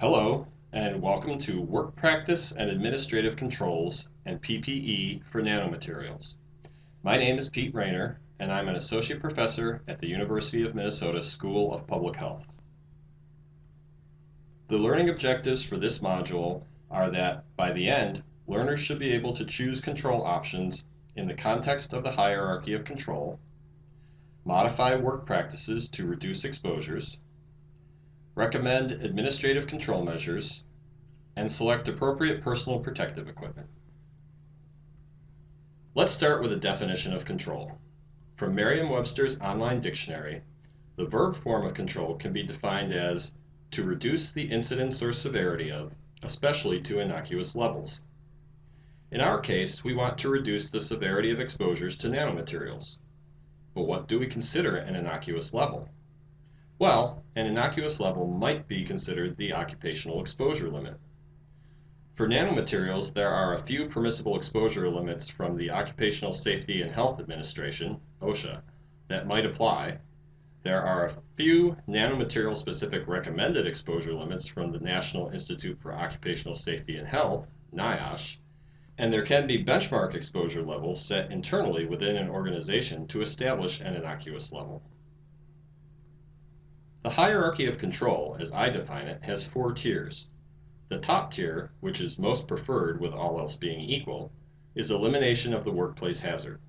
Hello, and welcome to Work Practice and Administrative Controls and PPE for Nanomaterials. My name is Pete Raynor, and I'm an Associate Professor at the University of Minnesota School of Public Health. The learning objectives for this module are that, by the end, learners should be able to choose control options in the context of the hierarchy of control, modify work practices to reduce exposures, recommend administrative control measures, and select appropriate personal protective equipment. Let's start with a definition of control. From Merriam-Webster's online dictionary, the verb form of control can be defined as to reduce the incidence or severity of, especially to innocuous levels. In our case, we want to reduce the severity of exposures to nanomaterials. But what do we consider an innocuous level? Well, an innocuous level might be considered the occupational exposure limit. For nanomaterials, there are a few permissible exposure limits from the Occupational Safety and Health Administration, OSHA, that might apply. There are a few nanomaterial specific recommended exposure limits from the National Institute for Occupational Safety and Health, NIOSH, and there can be benchmark exposure levels set internally within an organization to establish an innocuous level. The hierarchy of control, as I define it, has four tiers. The top tier, which is most preferred with all else being equal, is elimination of the workplace hazard.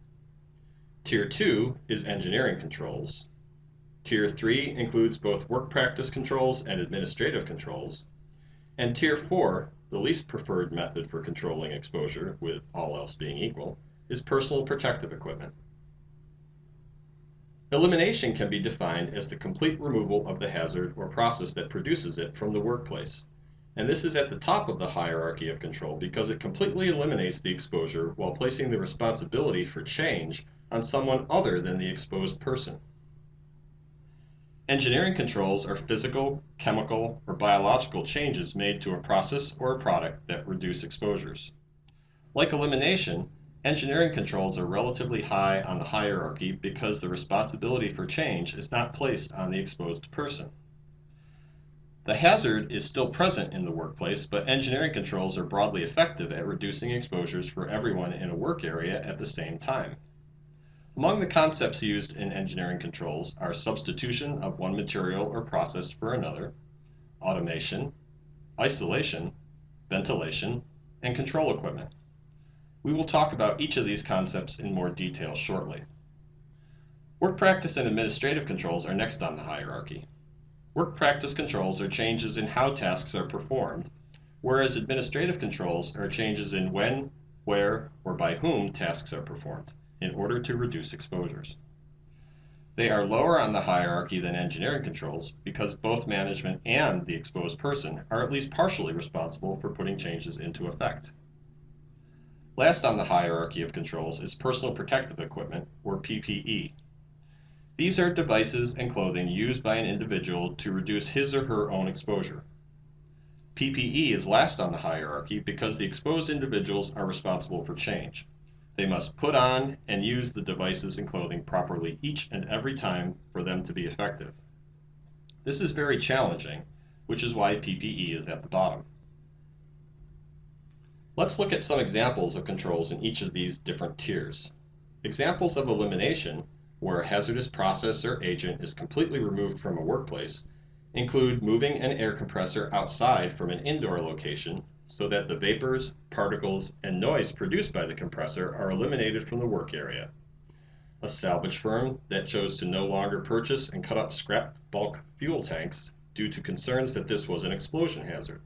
Tier 2 is engineering controls. Tier 3 includes both work practice controls and administrative controls. And Tier 4, the least preferred method for controlling exposure, with all else being equal, is personal protective equipment. Elimination can be defined as the complete removal of the hazard or process that produces it from the workplace. And this is at the top of the hierarchy of control because it completely eliminates the exposure while placing the responsibility for change on someone other than the exposed person. Engineering controls are physical, chemical, or biological changes made to a process or a product that reduce exposures. Like elimination, Engineering controls are relatively high on the hierarchy because the responsibility for change is not placed on the exposed person. The hazard is still present in the workplace, but engineering controls are broadly effective at reducing exposures for everyone in a work area at the same time. Among the concepts used in engineering controls are substitution of one material or process for another, automation, isolation, ventilation, and control equipment. We will talk about each of these concepts in more detail shortly. Work practice and administrative controls are next on the hierarchy. Work practice controls are changes in how tasks are performed, whereas administrative controls are changes in when, where, or by whom tasks are performed, in order to reduce exposures. They are lower on the hierarchy than engineering controls because both management and the exposed person are at least partially responsible for putting changes into effect. Last on the hierarchy of controls is personal protective equipment, or PPE. These are devices and clothing used by an individual to reduce his or her own exposure. PPE is last on the hierarchy because the exposed individuals are responsible for change. They must put on and use the devices and clothing properly each and every time for them to be effective. This is very challenging, which is why PPE is at the bottom. Let's look at some examples of controls in each of these different tiers. Examples of elimination, where a hazardous process or agent is completely removed from a workplace, include moving an air compressor outside from an indoor location so that the vapors, particles, and noise produced by the compressor are eliminated from the work area. A salvage firm that chose to no longer purchase and cut up scrap bulk fuel tanks due to concerns that this was an explosion hazard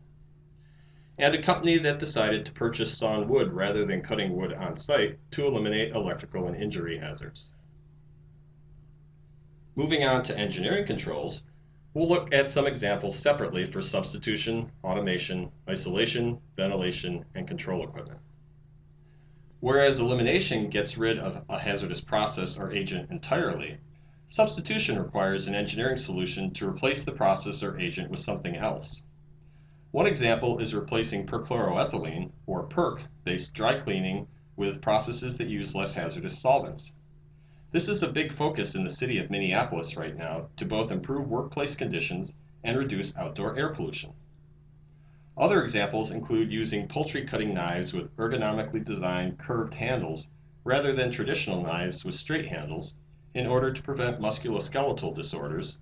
and a company that decided to purchase sawn wood rather than cutting wood on site to eliminate electrical and injury hazards. Moving on to engineering controls, we'll look at some examples separately for substitution, automation, isolation, ventilation, and control equipment. Whereas elimination gets rid of a hazardous process or agent entirely, substitution requires an engineering solution to replace the process or agent with something else. One example is replacing perchloroethylene, or PERC, based dry cleaning with processes that use less hazardous solvents. This is a big focus in the city of Minneapolis right now to both improve workplace conditions and reduce outdoor air pollution. Other examples include using poultry cutting knives with ergonomically designed curved handles rather than traditional knives with straight handles in order to prevent musculoskeletal disorders,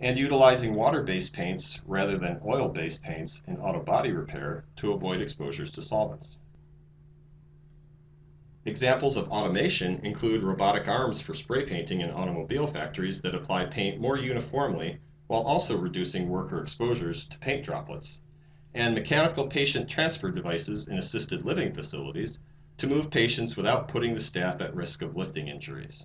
and utilizing water-based paints rather than oil-based paints in auto body repair to avoid exposures to solvents. Examples of automation include robotic arms for spray painting in automobile factories that apply paint more uniformly while also reducing worker exposures to paint droplets, and mechanical patient transfer devices in assisted living facilities to move patients without putting the staff at risk of lifting injuries.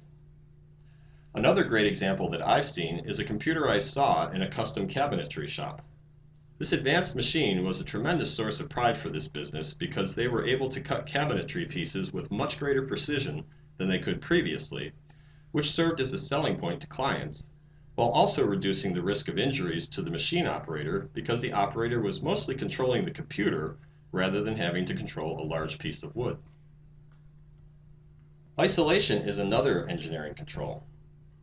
Another great example that I've seen is a computerized saw in a custom cabinetry shop. This advanced machine was a tremendous source of pride for this business because they were able to cut cabinetry pieces with much greater precision than they could previously, which served as a selling point to clients, while also reducing the risk of injuries to the machine operator because the operator was mostly controlling the computer rather than having to control a large piece of wood. Isolation is another engineering control.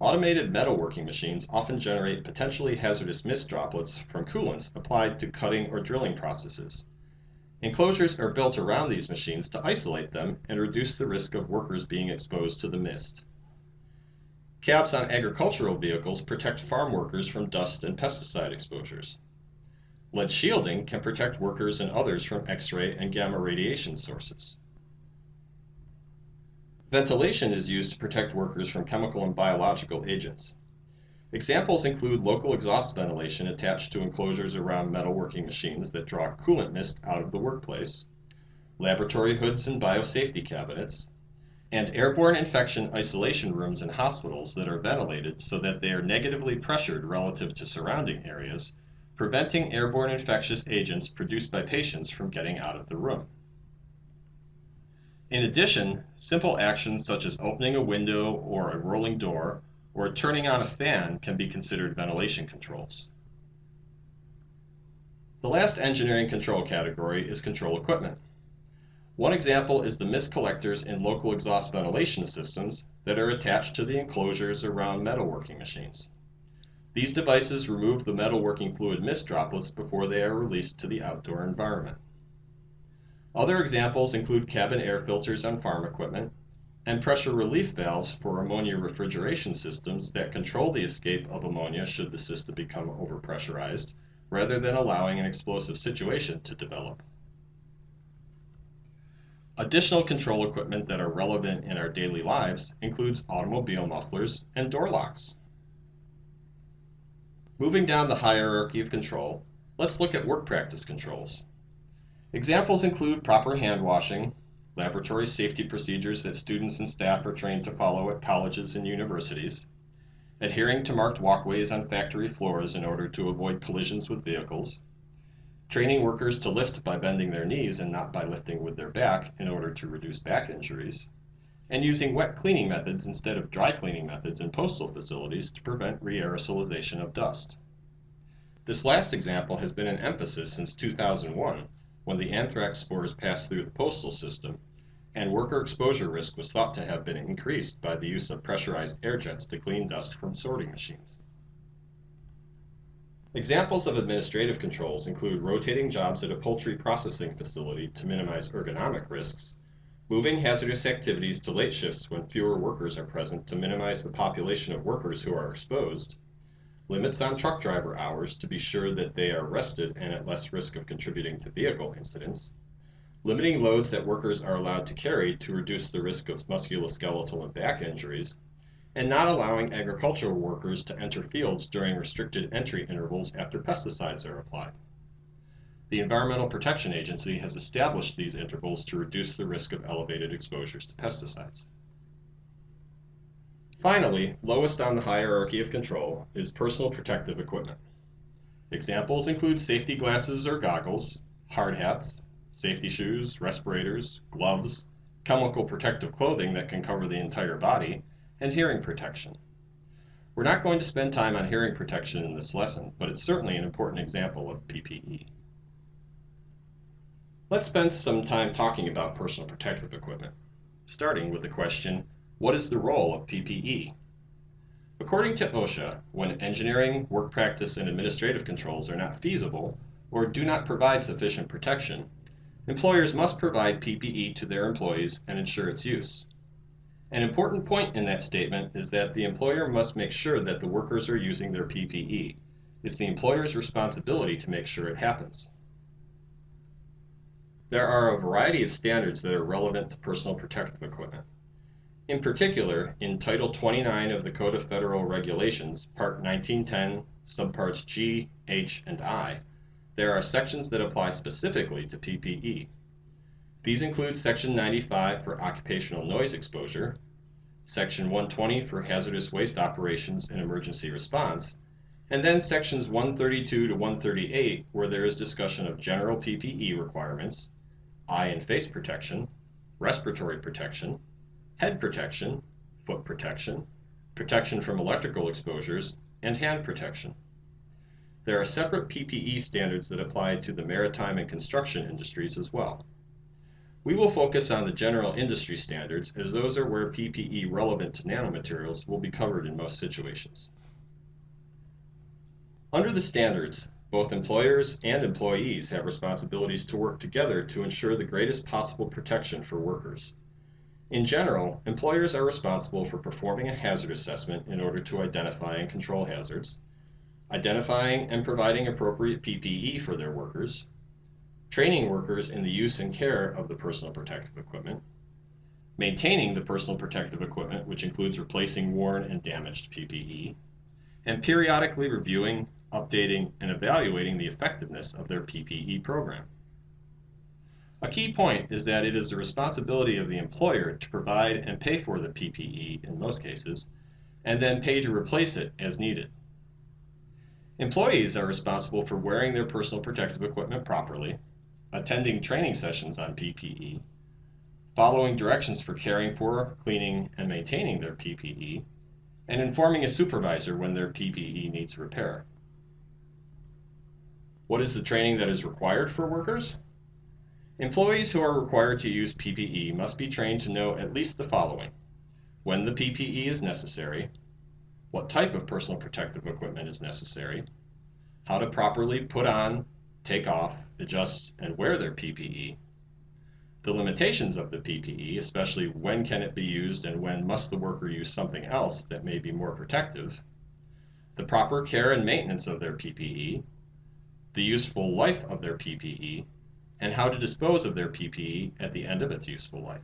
Automated metalworking machines often generate potentially hazardous mist droplets from coolants applied to cutting or drilling processes. Enclosures are built around these machines to isolate them and reduce the risk of workers being exposed to the mist. Cabs on agricultural vehicles protect farm workers from dust and pesticide exposures. Lead shielding can protect workers and others from X-ray and gamma radiation sources. Ventilation is used to protect workers from chemical and biological agents. Examples include local exhaust ventilation attached to enclosures around metalworking machines that draw coolant mist out of the workplace, laboratory hoods and biosafety cabinets, and airborne infection isolation rooms in hospitals that are ventilated so that they are negatively pressured relative to surrounding areas, preventing airborne infectious agents produced by patients from getting out of the room. In addition, simple actions such as opening a window or a rolling door or turning on a fan can be considered ventilation controls. The last engineering control category is control equipment. One example is the mist collectors in local exhaust ventilation systems that are attached to the enclosures around metalworking machines. These devices remove the metalworking fluid mist droplets before they are released to the outdoor environment. Other examples include cabin air filters on farm equipment and pressure relief valves for ammonia refrigeration systems that control the escape of ammonia should the system become overpressurized, rather than allowing an explosive situation to develop. Additional control equipment that are relevant in our daily lives includes automobile mufflers and door locks. Moving down the hierarchy of control, let's look at work practice controls. Examples include proper hand washing, laboratory safety procedures that students and staff are trained to follow at colleges and universities, adhering to marked walkways on factory floors in order to avoid collisions with vehicles, training workers to lift by bending their knees and not by lifting with their back in order to reduce back injuries, and using wet cleaning methods instead of dry cleaning methods in postal facilities to prevent re-aerosolization of dust. This last example has been an emphasis since 2001 when the anthrax spores passed through the postal system, and worker exposure risk was thought to have been increased by the use of pressurized air jets to clean dust from sorting machines. Examples of administrative controls include rotating jobs at a poultry processing facility to minimize ergonomic risks, moving hazardous activities to late shifts when fewer workers are present to minimize the population of workers who are exposed, limits on truck driver hours to be sure that they are rested and at less risk of contributing to vehicle incidents, limiting loads that workers are allowed to carry to reduce the risk of musculoskeletal and back injuries, and not allowing agricultural workers to enter fields during restricted entry intervals after pesticides are applied. The Environmental Protection Agency has established these intervals to reduce the risk of elevated exposures to pesticides. Finally, lowest on the hierarchy of control is personal protective equipment. Examples include safety glasses or goggles, hard hats, safety shoes, respirators, gloves, chemical protective clothing that can cover the entire body, and hearing protection. We're not going to spend time on hearing protection in this lesson, but it's certainly an important example of PPE. Let's spend some time talking about personal protective equipment, starting with the question, what is the role of PPE? According to OSHA, when engineering, work practice, and administrative controls are not feasible, or do not provide sufficient protection, employers must provide PPE to their employees and ensure its use. An important point in that statement is that the employer must make sure that the workers are using their PPE. It's the employer's responsibility to make sure it happens. There are a variety of standards that are relevant to personal protective equipment. In particular, in Title 29 of the Code of Federal Regulations, Part 1910, subparts G, H, and I, there are sections that apply specifically to PPE. These include Section 95 for occupational noise exposure, Section 120 for hazardous waste operations and emergency response, and then Sections 132 to 138 where there is discussion of general PPE requirements, eye and face protection, respiratory protection, head protection, foot protection, protection from electrical exposures, and hand protection. There are separate PPE standards that apply to the maritime and construction industries as well. We will focus on the general industry standards as those are where PPE relevant to nanomaterials will be covered in most situations. Under the standards, both employers and employees have responsibilities to work together to ensure the greatest possible protection for workers. In general, employers are responsible for performing a hazard assessment in order to identify and control hazards, identifying and providing appropriate PPE for their workers, training workers in the use and care of the personal protective equipment, maintaining the personal protective equipment, which includes replacing worn and damaged PPE, and periodically reviewing, updating, and evaluating the effectiveness of their PPE program. A key point is that it is the responsibility of the employer to provide and pay for the PPE in most cases, and then pay to replace it as needed. Employees are responsible for wearing their personal protective equipment properly, attending training sessions on PPE, following directions for caring for, cleaning, and maintaining their PPE, and informing a supervisor when their PPE needs repair. What is the training that is required for workers? Employees who are required to use PPE must be trained to know at least the following. When the PPE is necessary, what type of personal protective equipment is necessary, how to properly put on, take off, adjust, and wear their PPE, the limitations of the PPE, especially when can it be used and when must the worker use something else that may be more protective, the proper care and maintenance of their PPE, the useful life of their PPE, and how to dispose of their PPE at the end of its useful life.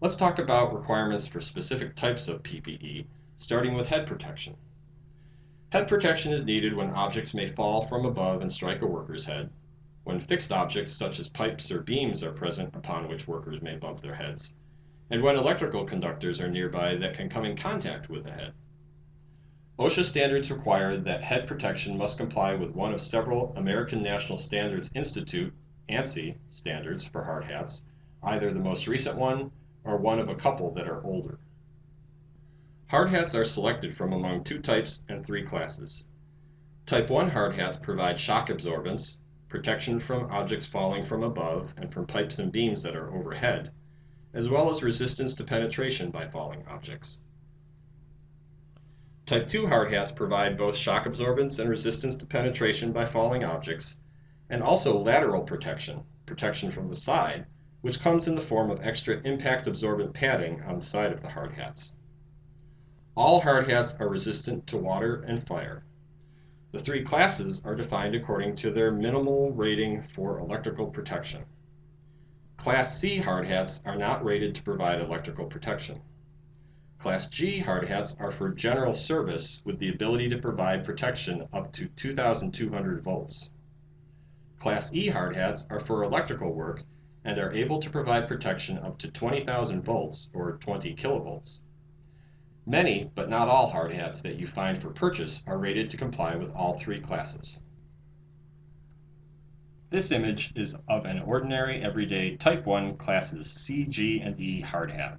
Let's talk about requirements for specific types of PPE, starting with head protection. Head protection is needed when objects may fall from above and strike a worker's head, when fixed objects such as pipes or beams are present upon which workers may bump their heads, and when electrical conductors are nearby that can come in contact with the head. OSHA standards require that head protection must comply with one of several American National Standards Institute ANSI standards for hard hats, either the most recent one or one of a couple that are older. Hard hats are selected from among two types and three classes. Type 1 hard hats provide shock absorbance, protection from objects falling from above and from pipes and beams that are overhead, as well as resistance to penetration by falling objects. Type 2 hard hats provide both shock absorbance and resistance to penetration by falling objects, and also lateral protection, protection from the side, which comes in the form of extra impact absorbent padding on the side of the hard hats. All hard hats are resistant to water and fire. The three classes are defined according to their minimal rating for electrical protection. Class C hard hats are not rated to provide electrical protection. Class G hard hats are for general service with the ability to provide protection up to 2,200 volts. Class E hard hats are for electrical work and are able to provide protection up to 20,000 volts or 20 kilovolts. Many, but not all hard hats that you find for purchase are rated to comply with all three classes. This image is of an ordinary everyday Type 1 classes C, G, and E hard hat.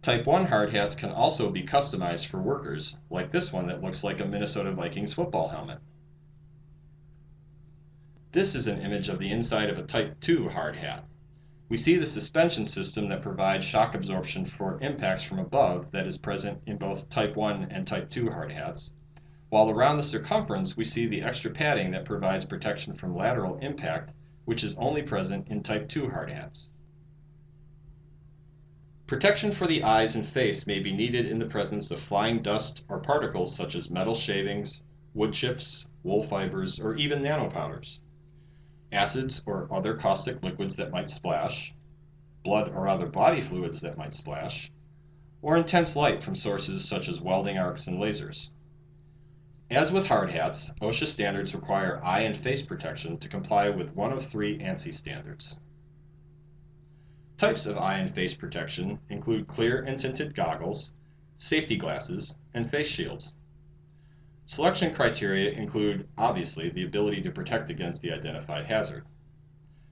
Type 1 hard hats can also be customized for workers, like this one that looks like a Minnesota Vikings football helmet. This is an image of the inside of a Type 2 hard hat. We see the suspension system that provides shock absorption for impacts from above that is present in both Type 1 and Type 2 hard hats, while around the circumference we see the extra padding that provides protection from lateral impact, which is only present in Type 2 hard hats. Protection for the eyes and face may be needed in the presence of flying dust or particles such as metal shavings, wood chips, wool fibers, or even nanopowders. Acids or other caustic liquids that might splash, blood or other body fluids that might splash, or intense light from sources such as welding arcs and lasers. As with hard hats, OSHA standards require eye and face protection to comply with one of three ANSI standards. Types of eye and face protection include clear and tinted goggles, safety glasses, and face shields. Selection criteria include, obviously, the ability to protect against the identified hazard.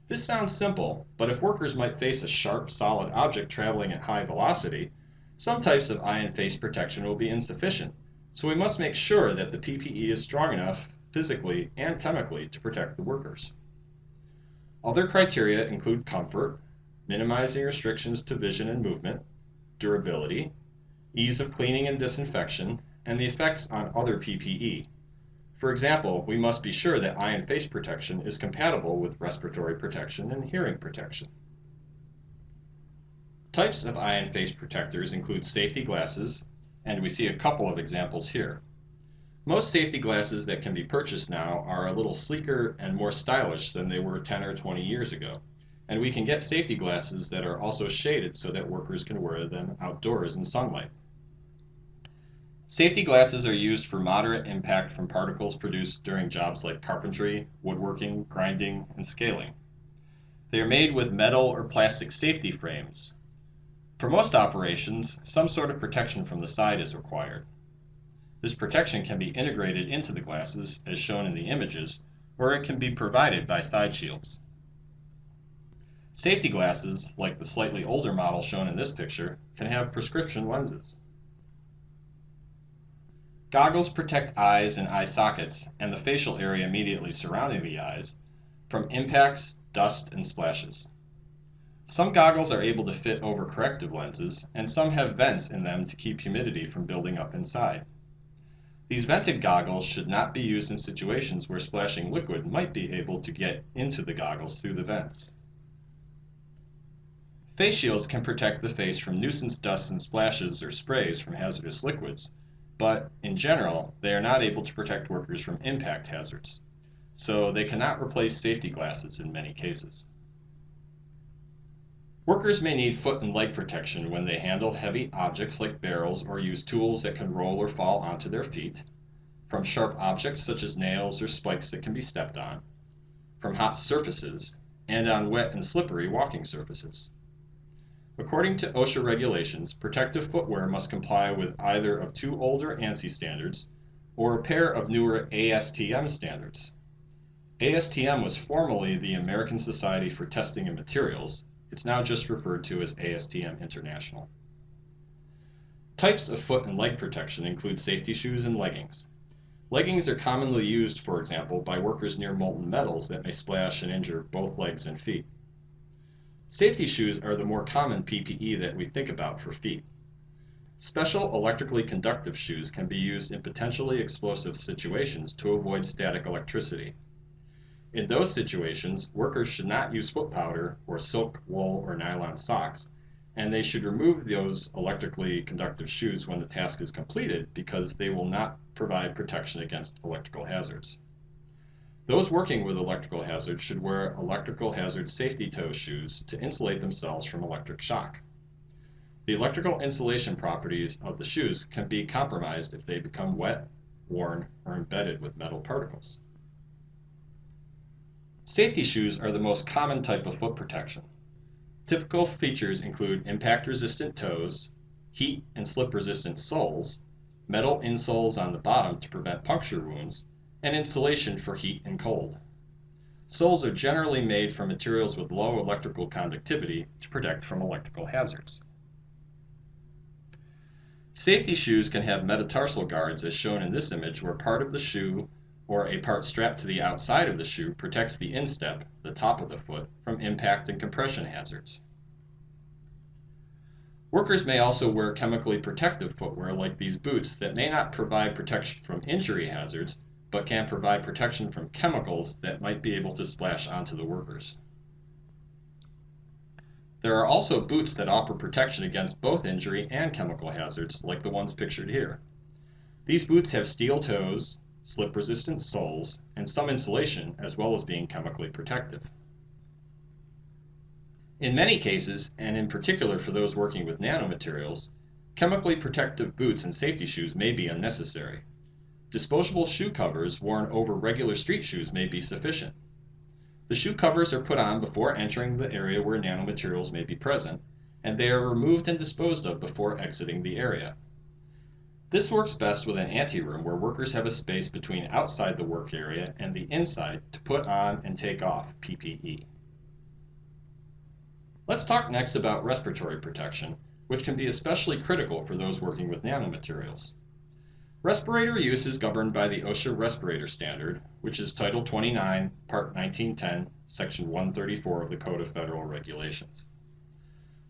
This sounds simple, but if workers might face a sharp, solid object traveling at high velocity, some types of eye and face protection will be insufficient, so we must make sure that the PPE is strong enough physically and chemically to protect the workers. Other criteria include comfort, minimizing restrictions to vision and movement, durability, ease of cleaning and disinfection, and the effects on other PPE. For example, we must be sure that eye and face protection is compatible with respiratory protection and hearing protection. Types of eye and face protectors include safety glasses, and we see a couple of examples here. Most safety glasses that can be purchased now are a little sleeker and more stylish than they were 10 or 20 years ago. And we can get safety glasses that are also shaded so that workers can wear them outdoors in sunlight. Safety glasses are used for moderate impact from particles produced during jobs like carpentry, woodworking, grinding, and scaling. They are made with metal or plastic safety frames. For most operations, some sort of protection from the side is required. This protection can be integrated into the glasses, as shown in the images, or it can be provided by side shields. Safety glasses, like the slightly older model shown in this picture, can have prescription lenses. Goggles protect eyes and eye sockets, and the facial area immediately surrounding the eyes, from impacts, dust, and splashes. Some goggles are able to fit over corrective lenses, and some have vents in them to keep humidity from building up inside. These vented goggles should not be used in situations where splashing liquid might be able to get into the goggles through the vents. Face shields can protect the face from nuisance dust and splashes or sprays from hazardous liquids, but in general, they are not able to protect workers from impact hazards, so they cannot replace safety glasses in many cases. Workers may need foot and leg protection when they handle heavy objects like barrels or use tools that can roll or fall onto their feet, from sharp objects such as nails or spikes that can be stepped on, from hot surfaces, and on wet and slippery walking surfaces. According to OSHA regulations, protective footwear must comply with either of two older ANSI standards or a pair of newer ASTM standards. ASTM was formerly the American Society for Testing and Materials. It's now just referred to as ASTM International. Types of foot and leg protection include safety shoes and leggings. Leggings are commonly used, for example, by workers near molten metals that may splash and injure both legs and feet. Safety shoes are the more common PPE that we think about for feet. Special electrically conductive shoes can be used in potentially explosive situations to avoid static electricity. In those situations, workers should not use foot powder or silk, wool, or nylon socks, and they should remove those electrically conductive shoes when the task is completed because they will not provide protection against electrical hazards. Those working with electrical hazards should wear electrical hazard safety toe shoes to insulate themselves from electric shock. The electrical insulation properties of the shoes can be compromised if they become wet, worn, or embedded with metal particles. Safety shoes are the most common type of foot protection. Typical features include impact-resistant toes, heat and slip-resistant soles, metal insoles on the bottom to prevent puncture wounds, and insulation for heat and cold. Soles are generally made from materials with low electrical conductivity to protect from electrical hazards. Safety shoes can have metatarsal guards as shown in this image where part of the shoe or a part strapped to the outside of the shoe protects the instep, the top of the foot, from impact and compression hazards. Workers may also wear chemically protective footwear like these boots that may not provide protection from injury hazards, but can provide protection from chemicals that might be able to splash onto the workers. There are also boots that offer protection against both injury and chemical hazards, like the ones pictured here. These boots have steel toes, slip-resistant soles, and some insulation, as well as being chemically protective. In many cases, and in particular for those working with nanomaterials, chemically protective boots and safety shoes may be unnecessary. Disposable shoe covers worn over regular street shoes may be sufficient. The shoe covers are put on before entering the area where nanomaterials may be present, and they are removed and disposed of before exiting the area. This works best with an anteroom where workers have a space between outside the work area and the inside to put on and take off PPE. Let's talk next about respiratory protection, which can be especially critical for those working with nanomaterials. Respirator use is governed by the OSHA Respirator Standard, which is Title 29, Part 1910, Section 134 of the Code of Federal Regulations.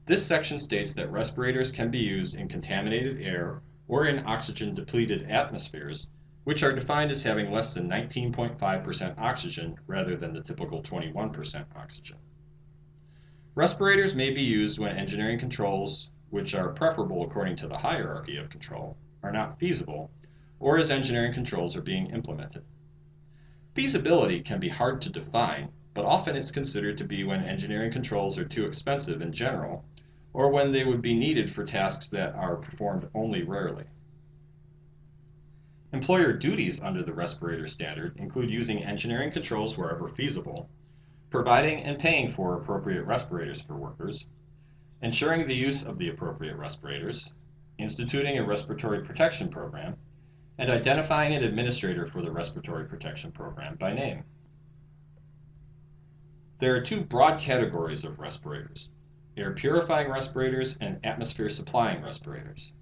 This section states that respirators can be used in contaminated air or in oxygen depleted atmospheres, which are defined as having less than 19.5% oxygen rather than the typical 21% oxygen. Respirators may be used when engineering controls, which are preferable according to the hierarchy of control, are not feasible, or as engineering controls are being implemented. Feasibility can be hard to define, but often it's considered to be when engineering controls are too expensive in general, or when they would be needed for tasks that are performed only rarely. Employer duties under the respirator standard include using engineering controls wherever feasible, providing and paying for appropriate respirators for workers, ensuring the use of the appropriate respirators, instituting a respiratory protection program, and identifying an administrator for the respiratory protection program by name. There are two broad categories of respirators, air purifying respirators and atmosphere supplying respirators.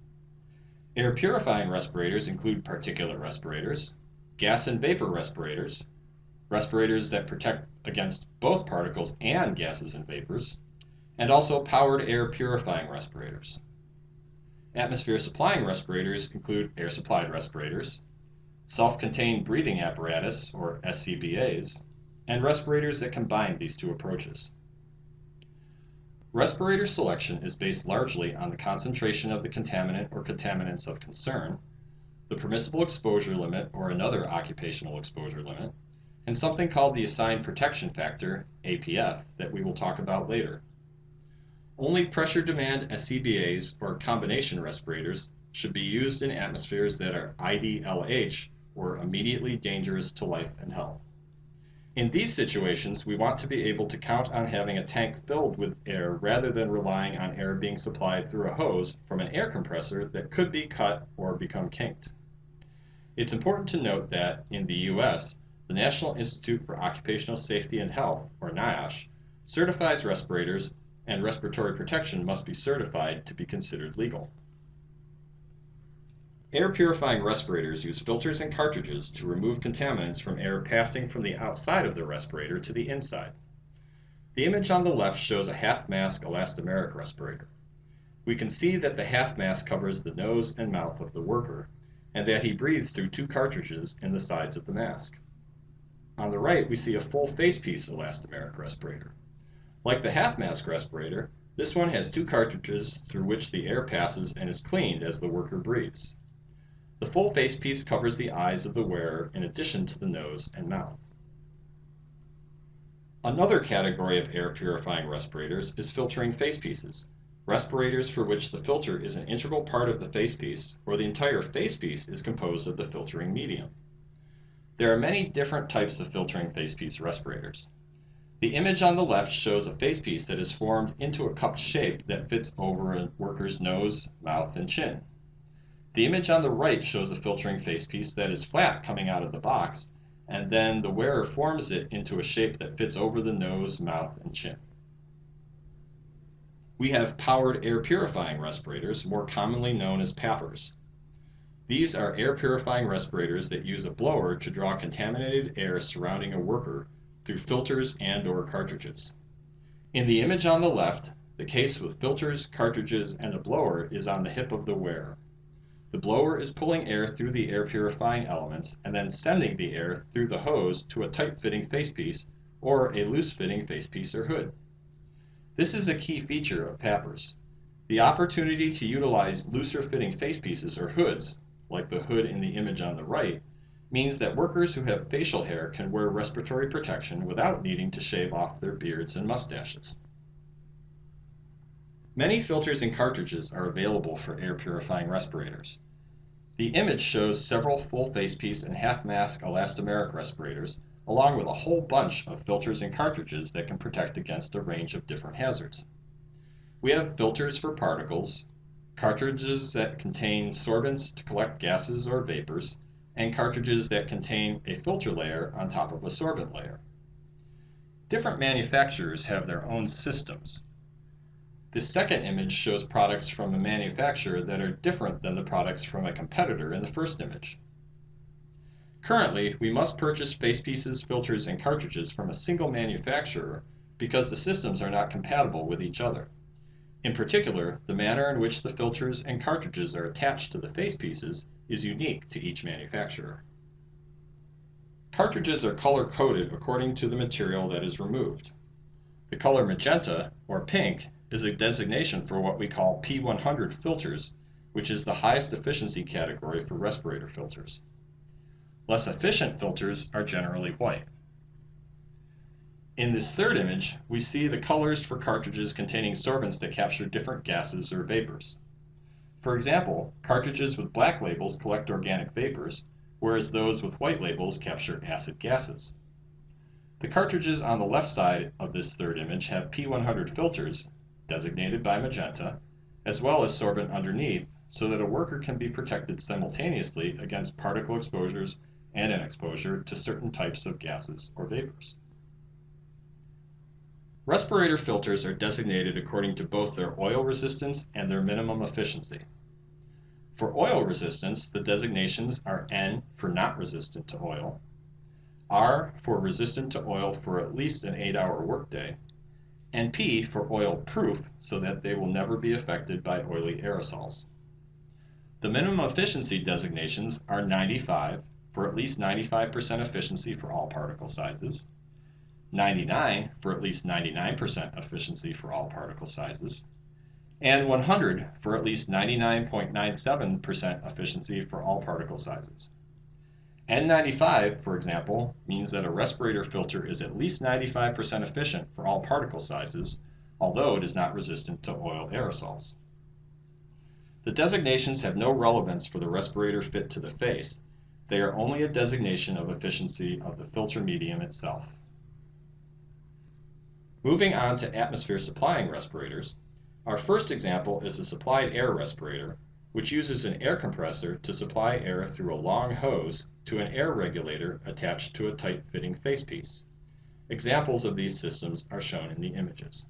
Air purifying respirators include particulate respirators, gas and vapor respirators, respirators that protect against both particles and gases and vapors, and also powered air purifying respirators. Atmosphere supplying respirators include air supplied respirators, self-contained breathing apparatus, or SCBAs, and respirators that combine these two approaches. Respirator selection is based largely on the concentration of the contaminant or contaminants of concern, the permissible exposure limit or another occupational exposure limit, and something called the assigned protection factor, APF, that we will talk about later. Only pressure demand SCBAs or combination respirators should be used in atmospheres that are IDLH or immediately dangerous to life and health. In these situations, we want to be able to count on having a tank filled with air rather than relying on air being supplied through a hose from an air compressor that could be cut or become kinked. It's important to note that, in the U.S., the National Institute for Occupational Safety and Health, or NIOSH, certifies respirators, and respiratory protection must be certified to be considered legal. Air purifying respirators use filters and cartridges to remove contaminants from air passing from the outside of the respirator to the inside. The image on the left shows a half-mask elastomeric respirator. We can see that the half mask covers the nose and mouth of the worker, and that he breathes through two cartridges in the sides of the mask. On the right, we see a full facepiece elastomeric respirator. Like the half-mask respirator, this one has two cartridges through which the air passes and is cleaned as the worker breathes. The full facepiece covers the eyes of the wearer in addition to the nose and mouth. Another category of air purifying respirators is filtering facepieces, respirators for which the filter is an integral part of the facepiece or the entire facepiece is composed of the filtering medium. There are many different types of filtering facepiece respirators. The image on the left shows a facepiece that is formed into a cupped shape that fits over a worker's nose, mouth, and chin. The image on the right shows a filtering facepiece that is flat coming out of the box, and then the wearer forms it into a shape that fits over the nose, mouth, and chin. We have powered air purifying respirators, more commonly known as PAPRs. These are air purifying respirators that use a blower to draw contaminated air surrounding a worker through filters and or cartridges. In the image on the left, The case with filters, cartridges, and a blower is on the hip of the wearer. The blower is pulling air through the air purifying elements and then sending the air through the hose to a tight-fitting facepiece or a loose-fitting facepiece or hood. This is a key feature of PAPRs. The opportunity to utilize looser-fitting facepieces or hoods, like the hood in the image on the right, means that workers who have facial hair can wear respiratory protection without needing to shave off their beards and mustaches. Many filters and cartridges are available for air purifying respirators. The image shows several full facepiece and half mask elastomeric respirators, along with a whole bunch of filters and cartridges that can protect against a range of different hazards. We have filters for particles, cartridges that contain sorbents to collect gases or vapors, and cartridges that contain a filter layer on top of a sorbent layer. Different manufacturers have their own systems, the second image shows products from a manufacturer that are different than the products from a competitor in the first image. Currently, we must purchase facepieces, filters, and cartridges from a single manufacturer because the systems are not compatible with each other. In particular, the manner in which the filters and cartridges are attached to the facepieces is unique to each manufacturer. Cartridges are color-coded according to the material that is removed. The color magenta, or pink, is a designation for what we call P100 filters, which is the highest efficiency category for respirator filters. Less efficient filters are generally white. In this third image, we see the colors for cartridges containing sorbents that capture different gases or vapors. For example, cartridges with black labels collect organic vapors, whereas those with white labels capture acid gases. The cartridges on the left side of this third image have P100 filters designated by magenta, as well as sorbent underneath, so that a worker can be protected simultaneously against particle exposures and an exposure to certain types of gases or vapors. Respirator filters are designated according to both their oil resistance and their minimum efficiency. For oil resistance, the designations are N for not resistant to oil, R for resistant to oil for at least an 8-hour workday, and P for oil proof so that they will never be affected by oily aerosols. The minimum efficiency designations are 95 for at least 95% efficiency for all particle sizes, 99 for at least 99% efficiency for all particle sizes, and 100 for at least 99.97% efficiency for all particle sizes. N95, for example, means that a respirator filter is at least 95% efficient for all particle sizes, although it is not resistant to oil aerosols. The designations have no relevance for the respirator fit to the face. They are only a designation of efficiency of the filter medium itself. Moving on to atmosphere supplying respirators, our first example is a supplied air respirator, which uses an air compressor to supply air through a long hose to an air regulator attached to a tight-fitting facepiece. Examples of these systems are shown in the images.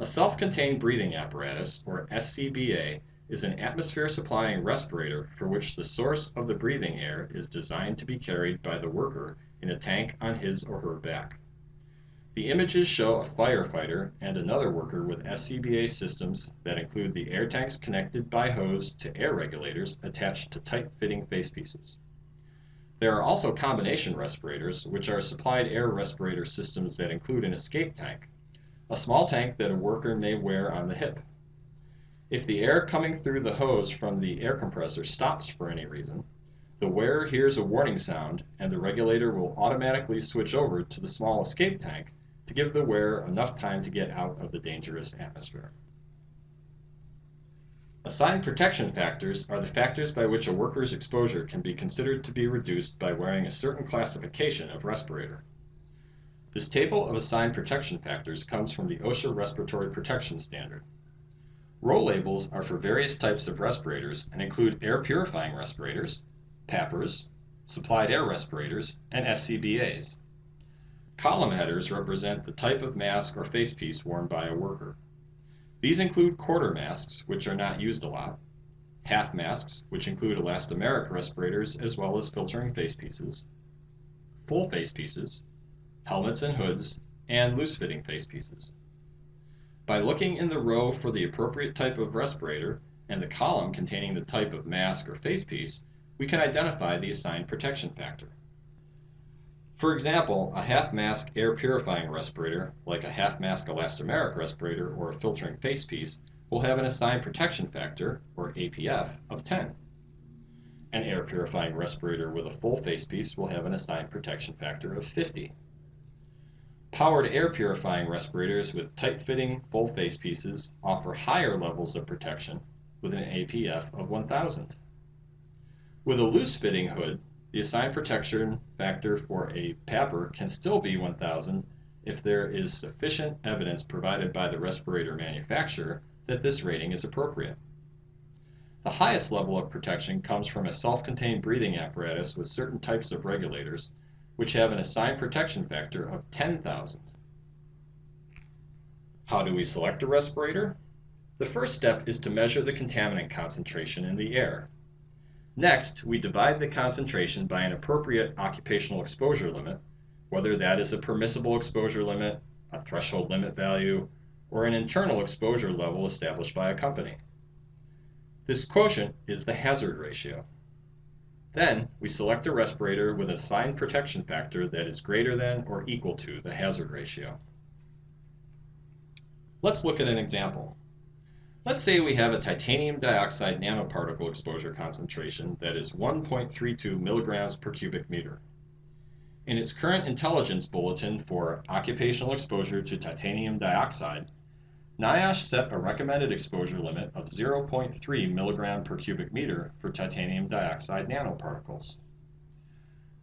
A self-contained breathing apparatus, or SCBA, is an atmosphere-supplying respirator for which the source of the breathing air is designed to be carried by the worker in a tank on his or her back. The images show a firefighter and another worker with SCBA systems that include the air tanks connected by hose to air regulators attached to tight-fitting facepieces. There are also combination respirators, which are supplied air respirator systems that include an escape tank, a small tank that a worker may wear on the hip. If the air coming through the hose from the air compressor stops for any reason, the wearer hears a warning sound and the regulator will automatically switch over to the small escape tank to give the wearer enough time to get out of the dangerous atmosphere. Assigned protection factors are the factors by which a worker's exposure can be considered to be reduced by wearing a certain classification of respirator. This table of assigned protection factors comes from the OSHA Respiratory Protection Standard. Row labels are for various types of respirators and include air purifying respirators, PAPRs, supplied air respirators, and SCBAs. Column headers represent the type of mask or facepiece worn by a worker. These include quarter masks, which are not used a lot, half masks, which include elastomeric respirators as well as filtering facepieces, full facepieces, helmets and hoods, and loose-fitting facepieces. By looking in the row for the appropriate type of respirator and the column containing the type of mask or facepiece, we can identify the assigned protection factor. For example, a half-mask air purifying respirator, like a half-mask elastomeric respirator or a filtering facepiece, will have an assigned protection factor, or APF, of 10. An air purifying respirator with a full facepiece will have an assigned protection factor of 50. Powered air purifying respirators with tight-fitting full facepieces offer higher levels of protection with an APF of 1000. With a loose-fitting hood, the assigned protection factor for a PAPR can still be 1000 if there is sufficient evidence provided by the respirator manufacturer that this rating is appropriate. The highest level of protection comes from a self-contained breathing apparatus with certain types of regulators, which have an assigned protection factor of 10,000. How do we select a respirator? The first step is to measure the contaminant concentration in the air. Next, we divide the concentration by an appropriate occupational exposure limit, whether that is a permissible exposure limit, a threshold limit value, or an internal exposure level established by a company. This quotient is the hazard ratio. Then, we select a respirator with a assigned protection factor that is greater than or equal to the hazard ratio. Let's look at an example. Let's say we have a titanium dioxide nanoparticle exposure concentration that is 1.32 milligrams per cubic meter. In its current intelligence bulletin for occupational exposure to titanium dioxide, NIOSH set a recommended exposure limit of 0.3 milligram per cubic meter for titanium dioxide nanoparticles.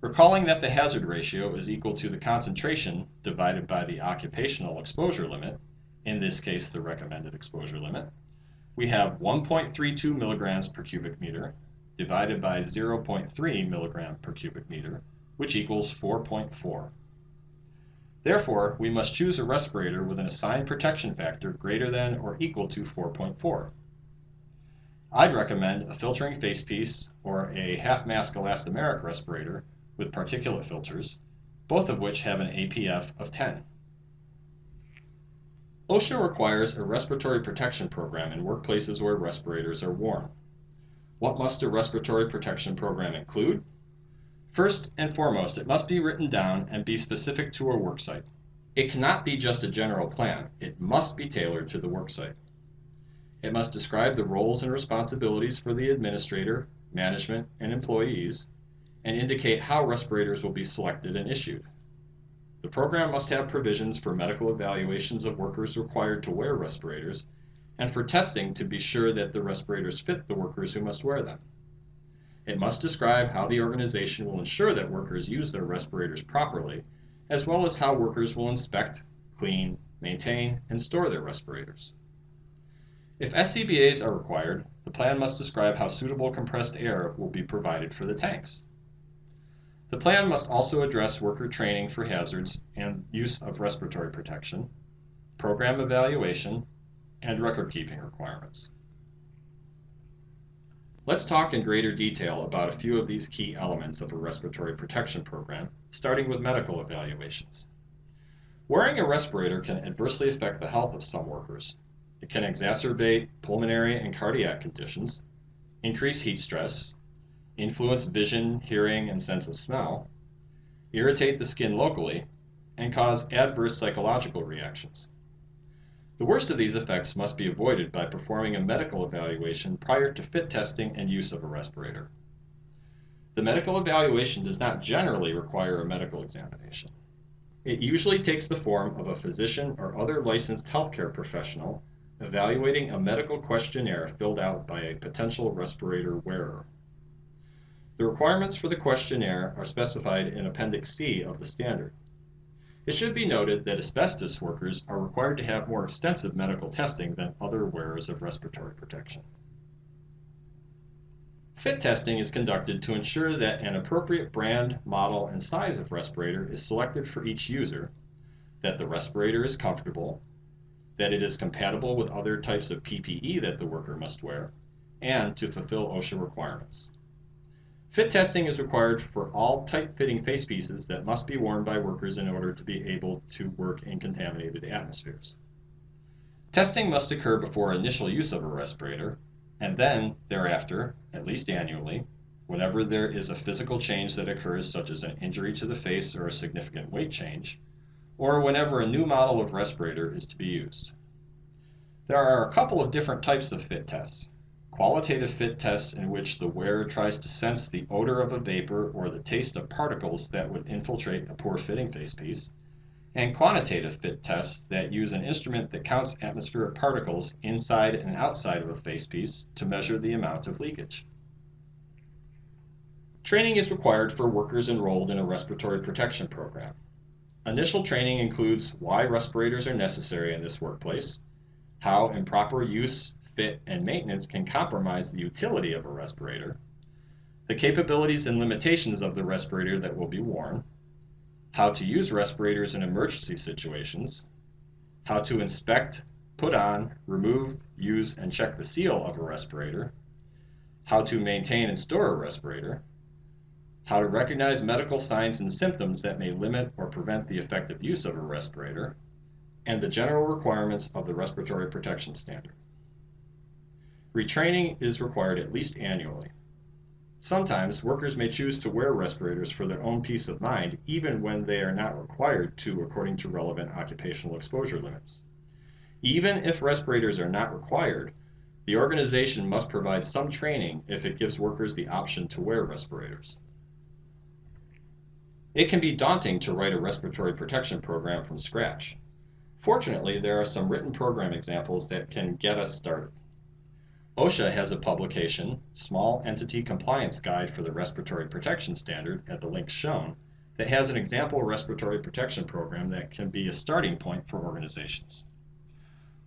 Recalling that the hazard ratio is equal to the concentration divided by the occupational exposure limit, in this case the recommended exposure limit, we have 1.32 milligrams per cubic meter divided by 0.3 milligram per cubic meter, which equals 4.4. Therefore, we must choose a respirator with an assigned protection factor greater than or equal to 4.4. I'd recommend a filtering facepiece or a half-mask elastomeric respirator with particulate filters, both of which have an APF of 10. OSHA requires a respiratory protection program in workplaces where respirators are worn. What must a respiratory protection program include? First and foremost, it must be written down and be specific to a worksite. It cannot be just a general plan, it must be tailored to the worksite. It must describe the roles and responsibilities for the administrator, management, and employees, and indicate how respirators will be selected and issued. The program must have provisions for medical evaluations of workers required to wear respirators and for testing to be sure that the respirators fit the workers who must wear them. It must describe how the organization will ensure that workers use their respirators properly, as well as how workers will inspect, clean, maintain, and store their respirators. If SCBAs are required, the plan must describe how suitable compressed air will be provided for the tanks. The plan must also address worker training for hazards and use of respiratory protection, program evaluation, and record-keeping requirements. Let's talk in greater detail about a few of these key elements of a respiratory protection program, starting with medical evaluations. Wearing a respirator can adversely affect the health of some workers. It can exacerbate pulmonary and cardiac conditions, increase heat stress, influence vision, hearing, and sense of smell, irritate the skin locally, and cause adverse psychological reactions. The worst of these effects must be avoided by performing a medical evaluation prior to fit testing and use of a respirator. The medical evaluation does not generally require a medical examination. It usually takes the form of a physician or other licensed healthcare professional evaluating a medical questionnaire filled out by a potential respirator wearer. The requirements for the questionnaire are specified in Appendix C of the standard. It should be noted that asbestos workers are required to have more extensive medical testing than other wearers of respiratory protection. Fit testing is conducted to ensure that an appropriate brand, model, and size of respirator is selected for each user, that the respirator is comfortable, that it is compatible with other types of PPE that the worker must wear, and to fulfill OSHA requirements. Fit testing is required for all tight-fitting face pieces that must be worn by workers in order to be able to work in contaminated atmospheres. Testing must occur before initial use of a respirator, and then thereafter, at least annually, whenever there is a physical change that occurs such as an injury to the face or a significant weight change, or whenever a new model of respirator is to be used. There are a couple of different types of fit tests. Qualitative fit tests in which the wearer tries to sense the odor of a vapor or the taste of particles that would infiltrate a poor fitting facepiece, and quantitative fit tests that use an instrument that counts atmospheric particles inside and outside of a facepiece to measure the amount of leakage. Training is required for workers enrolled in a respiratory protection program. Initial training includes why respirators are necessary in this workplace, how improper use, fit, and maintenance can compromise the utility of a respirator, the capabilities and limitations of the respirator that will be worn, how to use respirators in emergency situations, how to inspect, put on, remove, use, and check the seal of a respirator, how to maintain and store a respirator, how to recognize medical signs and symptoms that may limit or prevent the effective use of a respirator, and the general requirements of the respiratory protection standard. Retraining is required at least annually. Sometimes workers may choose to wear respirators for their own peace of mind even when they are not required to according to relevant occupational exposure limits. Even if respirators are not required, the organization must provide some training if it gives workers the option to wear respirators. It can be daunting to write a respiratory protection program from scratch. Fortunately, there are some written program examples that can get us started. OSHA has a publication, Small Entity Compliance Guide for the Respiratory Protection Standard, at the link shown, that has an example respiratory protection program that can be a starting point for organizations.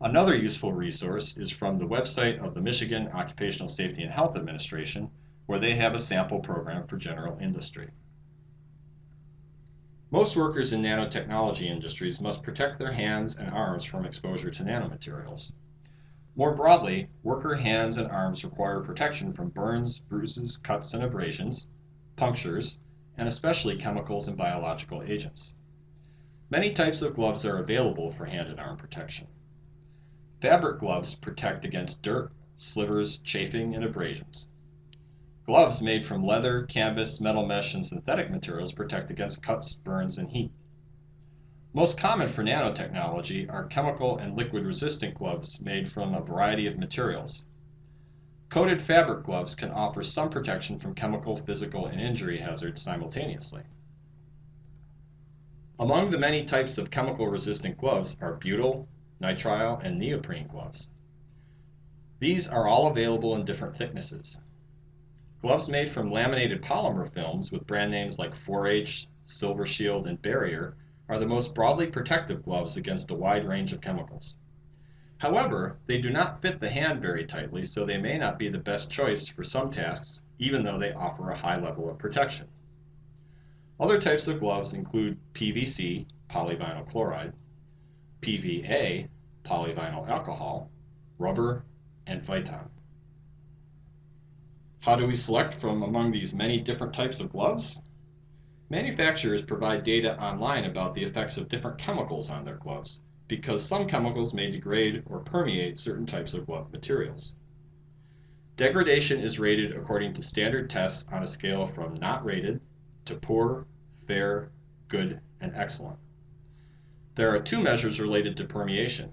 Another useful resource is from the website of the Michigan Occupational Safety and Health Administration, where they have a sample program for general industry. Most workers in nanotechnology industries must protect their hands and arms from exposure to nanomaterials. More broadly, worker hands and arms require protection from burns, bruises, cuts, and abrasions, punctures, and especially chemicals and biological agents. Many types of gloves are available for hand and arm protection. Fabric gloves protect against dirt, slivers, chafing, and abrasions. Gloves made from leather, canvas, metal mesh, and synthetic materials protect against cuts, burns, and heat. Most common for nanotechnology are chemical and liquid resistant gloves made from a variety of materials. Coated fabric gloves can offer some protection from chemical, physical, and injury hazards simultaneously. Among the many types of chemical resistant gloves are butyl, nitrile, and neoprene gloves. These are all available in different thicknesses. Gloves made from laminated polymer films with brand names like 4H, Silver Shield, and Barrier are the most broadly protective gloves against a wide range of chemicals. However, they do not fit the hand very tightly, so they may not be the best choice for some tasks, even though they offer a high level of protection. Other types of gloves include PVC, polyvinyl chloride, PVA, polyvinyl alcohol, rubber, and Viton. How do we select from among these many different types of gloves? Manufacturers provide data online about the effects of different chemicals on their gloves, because some chemicals may degrade or permeate certain types of glove materials. Degradation is rated according to standard tests on a scale from not rated to poor, fair, good, and excellent. There are two measures related to permeation.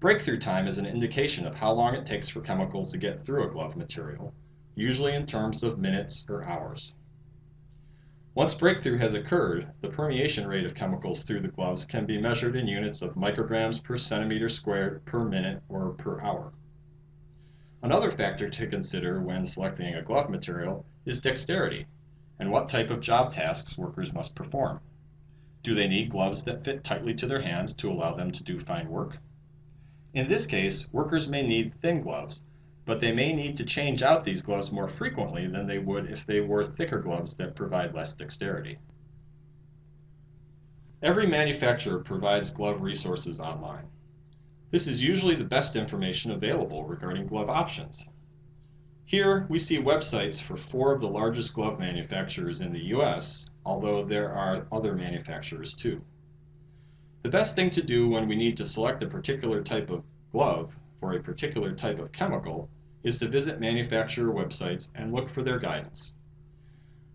Breakthrough time is an indication of how long it takes for chemicals to get through a glove material, usually in terms of minutes or hours. Once breakthrough has occurred, the permeation rate of chemicals through the gloves can be measured in units of micrograms per centimeter squared per minute or per hour. Another factor to consider when selecting a glove material is dexterity and what type of job tasks workers must perform. Do they need gloves that fit tightly to their hands to allow them to do fine work? In this case, workers may need thin gloves but they may need to change out these gloves more frequently than they would if they wore thicker gloves that provide less dexterity. Every manufacturer provides glove resources online. This is usually the best information available regarding glove options. Here we see websites for four of the largest glove manufacturers in the US, although there are other manufacturers too. The best thing to do when we need to select a particular type of glove for a particular type of chemical is to visit manufacturer websites and look for their guidance.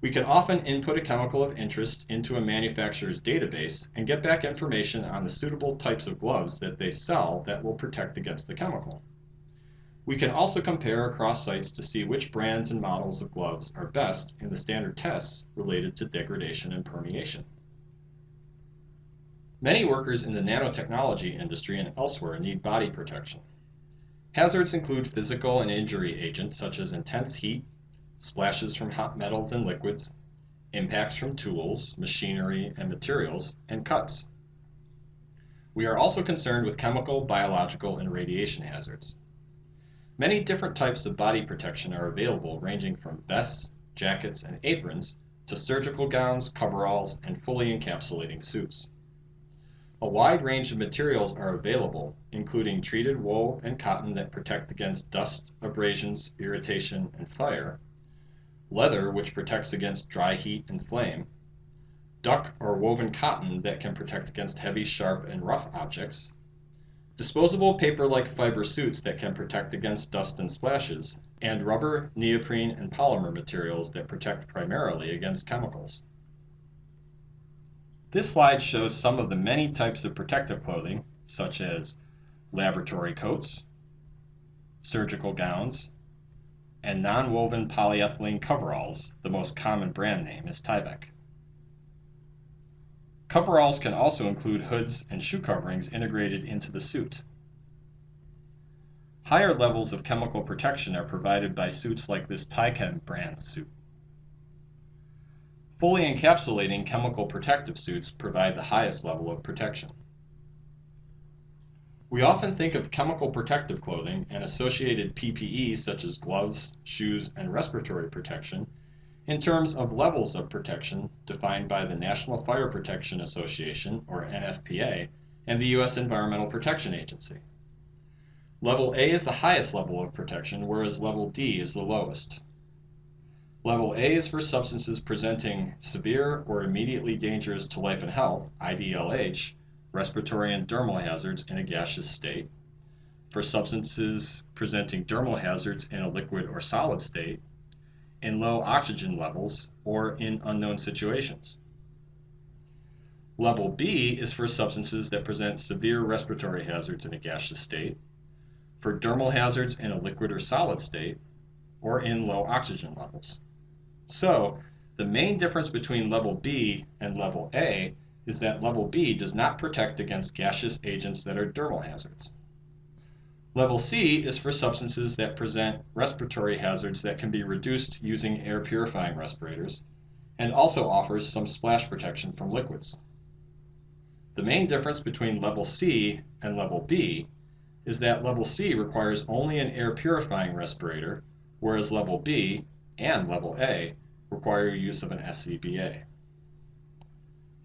We can often input a chemical of interest into a manufacturer's database and get back information on the suitable types of gloves that they sell that will protect against the chemical. We can also compare across sites to see which brands and models of gloves are best in the standard tests related to degradation and permeation. Many workers in the nanotechnology industry and elsewhere need body protection. Hazards include physical and injury agents such as intense heat, splashes from hot metals and liquids, impacts from tools, machinery, and materials, and cuts. We are also concerned with chemical, biological, and radiation hazards. Many different types of body protection are available ranging from vests, jackets, and aprons to surgical gowns, coveralls, and fully encapsulating suits. A wide range of materials are available, including treated wool and cotton that protect against dust, abrasions, irritation, and fire, leather which protects against dry heat and flame, duck or woven cotton that can protect against heavy, sharp, and rough objects, disposable paper-like fiber suits that can protect against dust and splashes, and rubber, neoprene, and polymer materials that protect primarily against chemicals. This slide shows some of the many types of protective clothing, such as laboratory coats, surgical gowns, and non-woven polyethylene coveralls, the most common brand name is Tyvek. Coveralls can also include hoods and shoe coverings integrated into the suit. Higher levels of chemical protection are provided by suits like this Tychem brand suit. Fully encapsulating chemical protective suits provide the highest level of protection. We often think of chemical protective clothing and associated PPE such as gloves, shoes, and respiratory protection in terms of levels of protection defined by the National Fire Protection Association, or NFPA, and the U.S. Environmental Protection Agency. Level A is the highest level of protection, whereas level D is the lowest. Level A is for substances presenting severe or immediately dangerous to life and health, IDLH, respiratory and dermal hazards in a gaseous state, for substances presenting dermal hazards in a liquid or solid state, in low oxygen levels, or in unknown situations. Level B is for substances that present severe respiratory hazards in a gaseous state, for dermal hazards in a liquid or solid state, or in low oxygen levels. So, the main difference between level B and level A is that level B does not protect against gaseous agents that are dermal hazards. Level C is for substances that present respiratory hazards that can be reduced using air purifying respirators, and also offers some splash protection from liquids. The main difference between level C and level B is that level C requires only an air purifying respirator, whereas level B and level A require use of an SCBA.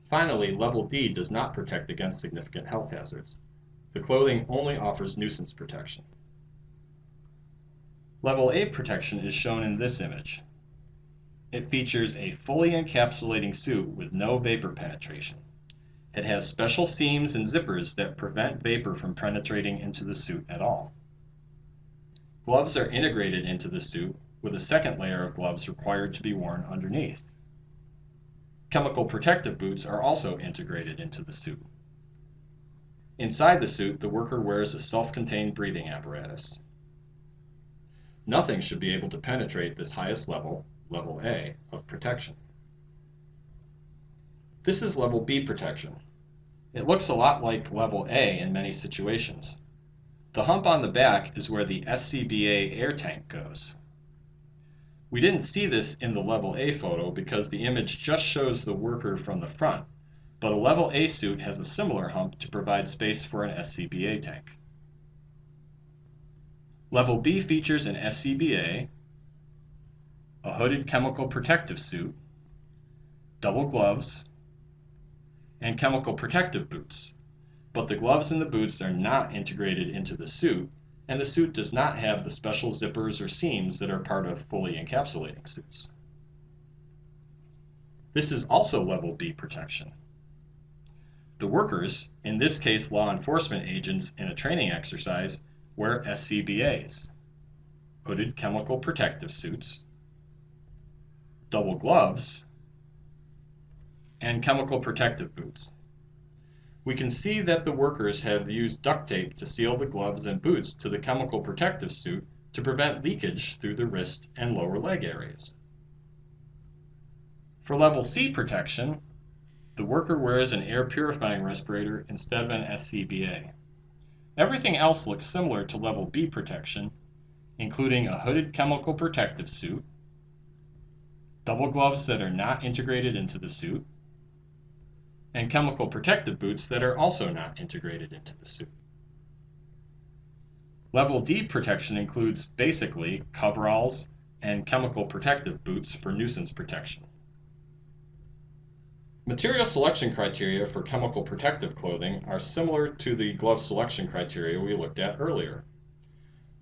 Finally, level D does not protect against significant health hazards. The clothing only offers nuisance protection. Level A protection is shown in this image. It features a fully encapsulating suit with no vapor penetration. It has special seams and zippers that prevent vapor from penetrating into the suit at all. Gloves are integrated into the suit with a second layer of gloves required to be worn underneath. Chemical protective boots are also integrated into the suit. Inside the suit, the worker wears a self-contained breathing apparatus. Nothing should be able to penetrate this highest level, level A, of protection. This is level B protection. It looks a lot like level A in many situations. The hump on the back is where the SCBA air tank goes. We didn't see this in the level A photo because the image just shows the worker from the front, but a level A suit has a similar hump to provide space for an SCBA tank. Level B features an SCBA, a hooded chemical protective suit, double gloves, and chemical protective boots, but the gloves and the boots are not integrated into the suit and the suit does not have the special zippers or seams that are part of fully encapsulating suits. This is also level B protection. The workers, in this case law enforcement agents in a training exercise, wear SCBAs, hooded chemical protective suits, double gloves, and chemical protective boots. We can see that the workers have used duct tape to seal the gloves and boots to the chemical protective suit to prevent leakage through the wrist and lower leg areas. For level C protection, the worker wears an air purifying respirator instead of an SCBA. Everything else looks similar to level B protection, including a hooded chemical protective suit, double gloves that are not integrated into the suit, and chemical protective boots that are also not integrated into the suit. Level D protection includes basically coveralls and chemical protective boots for nuisance protection. Material selection criteria for chemical protective clothing are similar to the glove selection criteria we looked at earlier.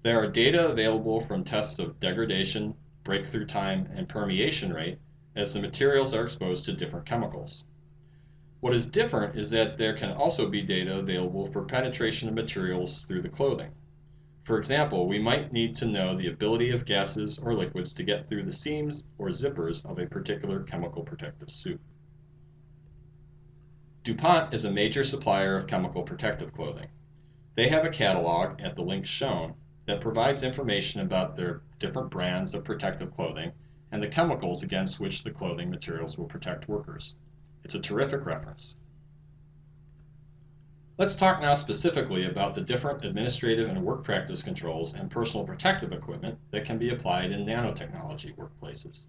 There are data available from tests of degradation, breakthrough time, and permeation rate as the materials are exposed to different chemicals. What is different is that there can also be data available for penetration of materials through the clothing. For example, we might need to know the ability of gases or liquids to get through the seams or zippers of a particular chemical protective suit. DuPont is a major supplier of chemical protective clothing. They have a catalog at the link shown that provides information about their different brands of protective clothing and the chemicals against which the clothing materials will protect workers. It's a terrific reference. Let's talk now specifically about the different administrative and work practice controls and personal protective equipment that can be applied in nanotechnology workplaces.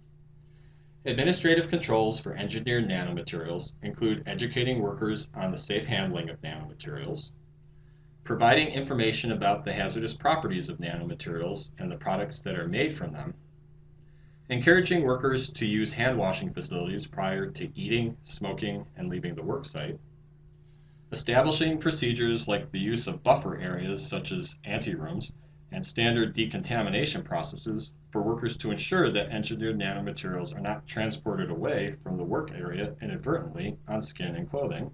Administrative controls for engineered nanomaterials include educating workers on the safe handling of nanomaterials, providing information about the hazardous properties of nanomaterials and the products that are made from them, encouraging workers to use hand washing facilities prior to eating, smoking, and leaving the worksite, establishing procedures like the use of buffer areas such as anterooms and standard decontamination processes for workers to ensure that engineered nanomaterials are not transported away from the work area inadvertently on skin and clothing,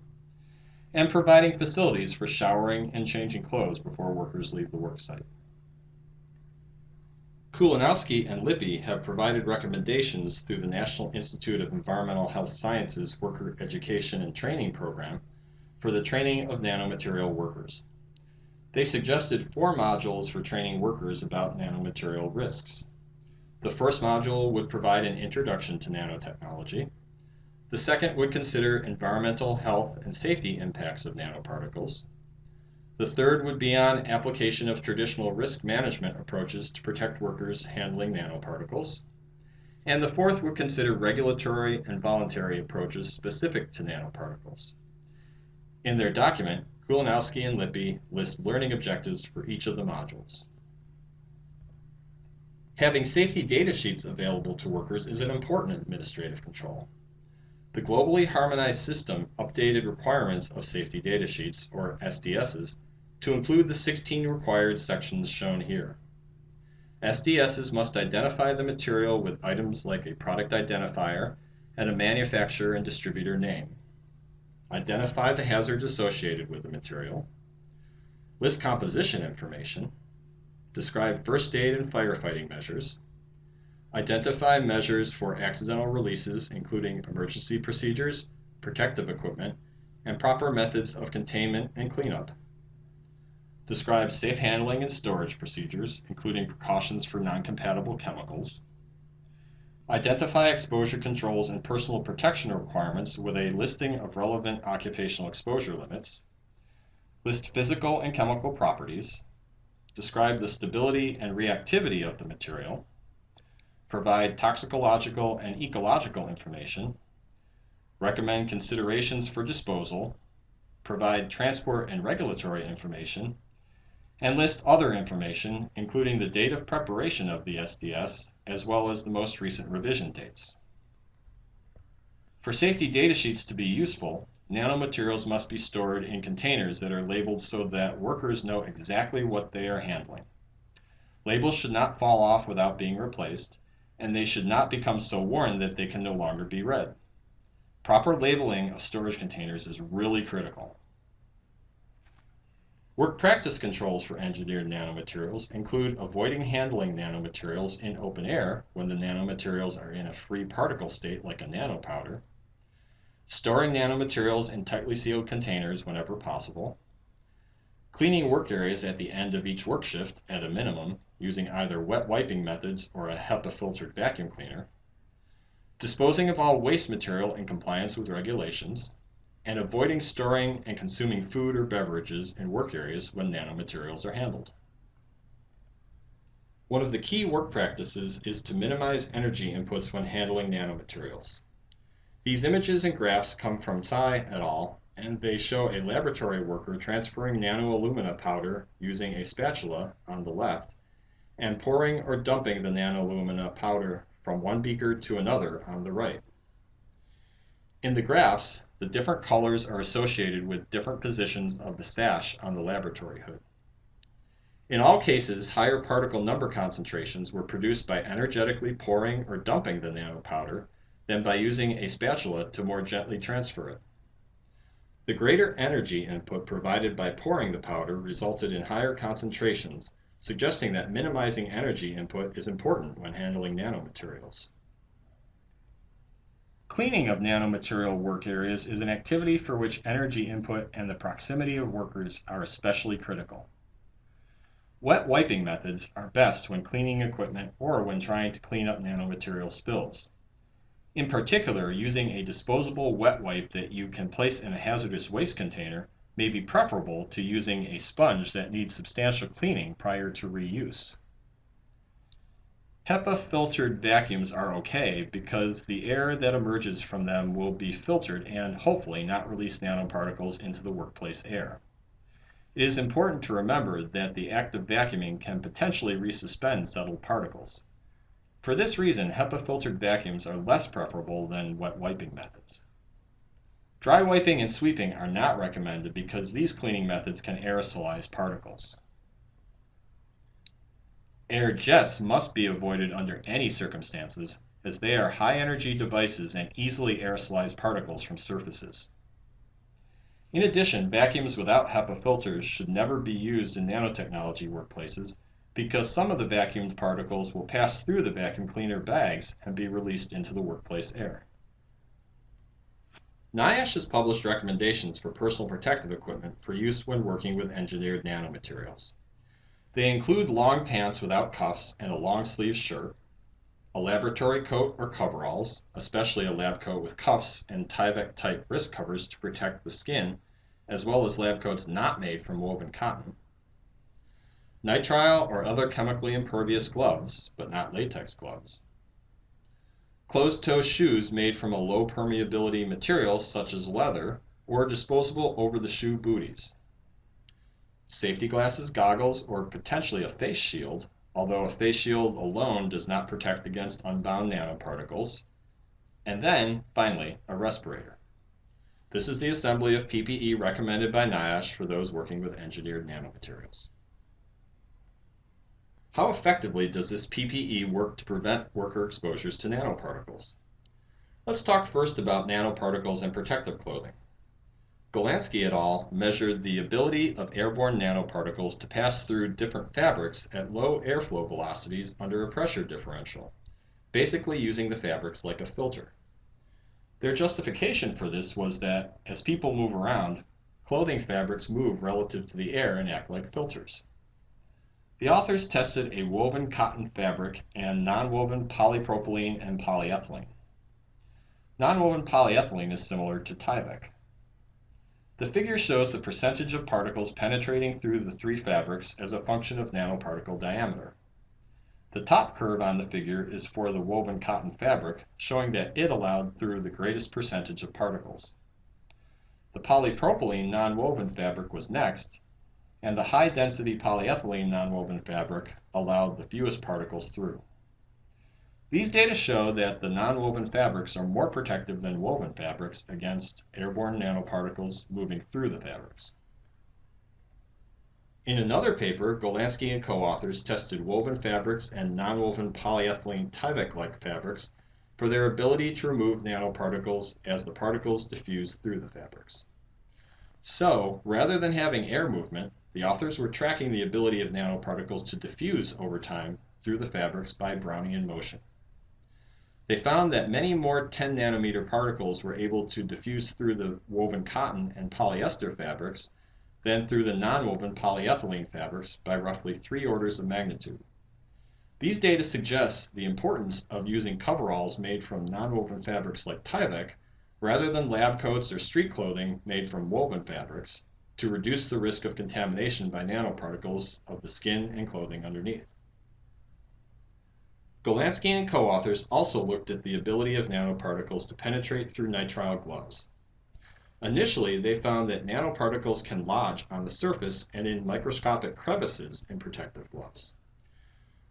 and providing facilities for showering and changing clothes before workers leave the worksite. Kulinowski and Lippy have provided recommendations through the National Institute of Environmental Health Sciences Worker Education and Training Program for the training of nanomaterial workers. They suggested four modules for training workers about nanomaterial risks. The first module would provide an introduction to nanotechnology. The second would consider environmental, health, and safety impacts of nanoparticles. The third would be on application of traditional risk management approaches to protect workers handling nanoparticles. And the fourth would consider regulatory and voluntary approaches specific to nanoparticles. In their document, Kulinowski and Lippy list learning objectives for each of the modules. Having safety data sheets available to workers is an important administrative control. The globally harmonized system updated requirements of safety data sheets, or SDSs, to include the 16 required sections shown here. SDSs must identify the material with items like a product identifier and a manufacturer and distributor name. Identify the hazards associated with the material. List composition information. Describe first aid and firefighting measures. Identify measures for accidental releases, including emergency procedures, protective equipment, and proper methods of containment and cleanup. Describe safe handling and storage procedures, including precautions for non-compatible chemicals. Identify exposure controls and personal protection requirements with a listing of relevant occupational exposure limits. List physical and chemical properties. Describe the stability and reactivity of the material. Provide toxicological and ecological information. Recommend considerations for disposal. Provide transport and regulatory information and list other information, including the date of preparation of the SDS, as well as the most recent revision dates. For safety data sheets to be useful, nanomaterials must be stored in containers that are labeled so that workers know exactly what they are handling. Labels should not fall off without being replaced, and they should not become so worn that they can no longer be read. Proper labeling of storage containers is really critical. Work practice controls for engineered nanomaterials include avoiding handling nanomaterials in open air when the nanomaterials are in a free particle state like a nanopowder, storing nanomaterials in tightly sealed containers whenever possible, cleaning work areas at the end of each work shift at a minimum using either wet wiping methods or a HEPA filtered vacuum cleaner, disposing of all waste material in compliance with regulations, and avoiding storing and consuming food or beverages in work areas when nanomaterials are handled. One of the key work practices is to minimize energy inputs when handling nanomaterials. These images and graphs come from Tsai et al. and they show a laboratory worker transferring nanoalumina powder using a spatula on the left and pouring or dumping the nanoalumina powder from one beaker to another on the right. In the graphs, the different colors are associated with different positions of the sash on the laboratory hood. In all cases, higher particle number concentrations were produced by energetically pouring or dumping the nanopowder than by using a spatula to more gently transfer it. The greater energy input provided by pouring the powder resulted in higher concentrations, suggesting that minimizing energy input is important when handling nanomaterials. Cleaning of nanomaterial work areas is an activity for which energy input and the proximity of workers are especially critical. Wet wiping methods are best when cleaning equipment or when trying to clean up nanomaterial spills. In particular, using a disposable wet wipe that you can place in a hazardous waste container may be preferable to using a sponge that needs substantial cleaning prior to reuse. HEPA filtered vacuums are okay because the air that emerges from them will be filtered and hopefully not release nanoparticles into the workplace air. It is important to remember that the act of vacuuming can potentially resuspend settled particles. For this reason, HEPA filtered vacuums are less preferable than wet wiping methods. Dry wiping and sweeping are not recommended because these cleaning methods can aerosolize particles. Air jets must be avoided under any circumstances, as they are high-energy devices and easily aerosolize particles from surfaces. In addition, vacuums without HEPA filters should never be used in nanotechnology workplaces because some of the vacuumed particles will pass through the vacuum cleaner bags and be released into the workplace air. NIOSH has published recommendations for personal protective equipment for use when working with engineered nanomaterials. They include long pants without cuffs and a long sleeve shirt, a laboratory coat or coveralls, especially a lab coat with cuffs and Tyvek type wrist covers to protect the skin, as well as lab coats not made from woven cotton, nitrile or other chemically impervious gloves, but not latex gloves, closed toe shoes made from a low permeability material such as leather, or disposable over the shoe booties safety glasses, goggles, or potentially a face shield, although a face shield alone does not protect against unbound nanoparticles. And then, finally, a respirator. This is the assembly of PPE recommended by NIOSH for those working with engineered nanomaterials. How effectively does this PPE work to prevent worker exposures to nanoparticles? Let's talk first about nanoparticles and protective clothing. Golanski et al. measured the ability of airborne nanoparticles to pass through different fabrics at low airflow velocities under a pressure differential, basically using the fabrics like a filter. Their justification for this was that as people move around, clothing fabrics move relative to the air and act like filters. The authors tested a woven cotton fabric and nonwoven polypropylene and polyethylene. Nonwoven polyethylene is similar to Tyvek. The figure shows the percentage of particles penetrating through the three fabrics as a function of nanoparticle diameter. The top curve on the figure is for the woven cotton fabric, showing that it allowed through the greatest percentage of particles. The polypropylene nonwoven fabric was next, and the high-density polyethylene nonwoven fabric allowed the fewest particles through. These data show that the nonwoven fabrics are more protective than woven fabrics against airborne nanoparticles moving through the fabrics. In another paper, Golanski and co-authors tested woven fabrics and nonwoven polyethylene Tyvek-like fabrics for their ability to remove nanoparticles as the particles diffuse through the fabrics. So, rather than having air movement, the authors were tracking the ability of nanoparticles to diffuse over time through the fabrics by Brownian motion. They found that many more 10 nanometer particles were able to diffuse through the woven cotton and polyester fabrics than through the nonwoven polyethylene fabrics by roughly three orders of magnitude. These data suggest the importance of using coveralls made from nonwoven fabrics like Tyvek rather than lab coats or street clothing made from woven fabrics to reduce the risk of contamination by nanoparticles of the skin and clothing underneath. Golanski and co-authors also looked at the ability of nanoparticles to penetrate through nitrile gloves. Initially, they found that nanoparticles can lodge on the surface and in microscopic crevices in protective gloves.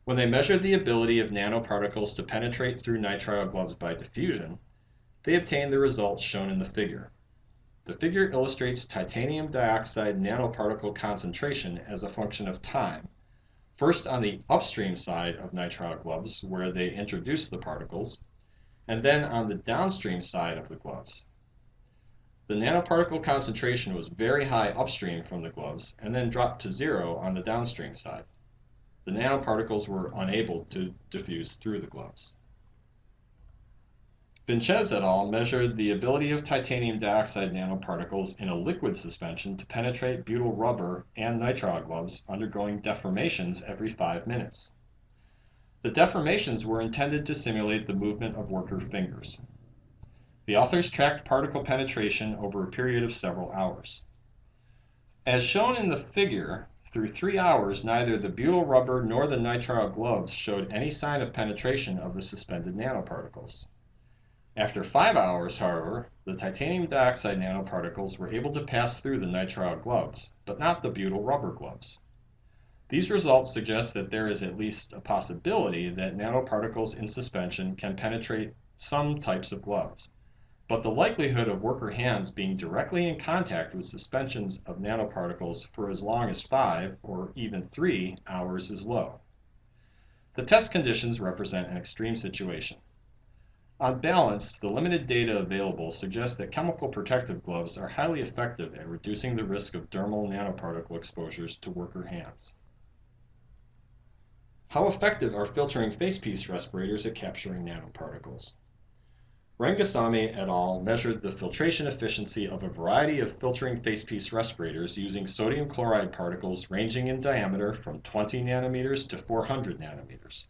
When they measured the ability of nanoparticles to penetrate through nitrile gloves by diffusion, they obtained the results shown in the figure. The figure illustrates titanium dioxide nanoparticle concentration as a function of time first on the upstream side of nitrile gloves where they introduced the particles, and then on the downstream side of the gloves. The nanoparticle concentration was very high upstream from the gloves and then dropped to zero on the downstream side. The nanoparticles were unable to diffuse through the gloves. Vinches et al. measured the ability of titanium dioxide nanoparticles in a liquid suspension to penetrate butyl rubber and nitrile gloves undergoing deformations every five minutes. The deformations were intended to simulate the movement of worker fingers. The authors tracked particle penetration over a period of several hours. As shown in the figure, through three hours neither the butyl rubber nor the nitrile gloves showed any sign of penetration of the suspended nanoparticles. After five hours, however, the titanium dioxide nanoparticles were able to pass through the nitrile gloves, but not the butyl rubber gloves. These results suggest that there is at least a possibility that nanoparticles in suspension can penetrate some types of gloves, but the likelihood of worker hands being directly in contact with suspensions of nanoparticles for as long as five or even three hours is low. The test conditions represent an extreme situation. On balance, the limited data available suggests that chemical protective gloves are highly effective at reducing the risk of dermal nanoparticle exposures to worker hands. How effective are filtering facepiece respirators at capturing nanoparticles? Rengasamy et al. measured the filtration efficiency of a variety of filtering facepiece respirators using sodium chloride particles ranging in diameter from 20 nanometers to 400 nanometers.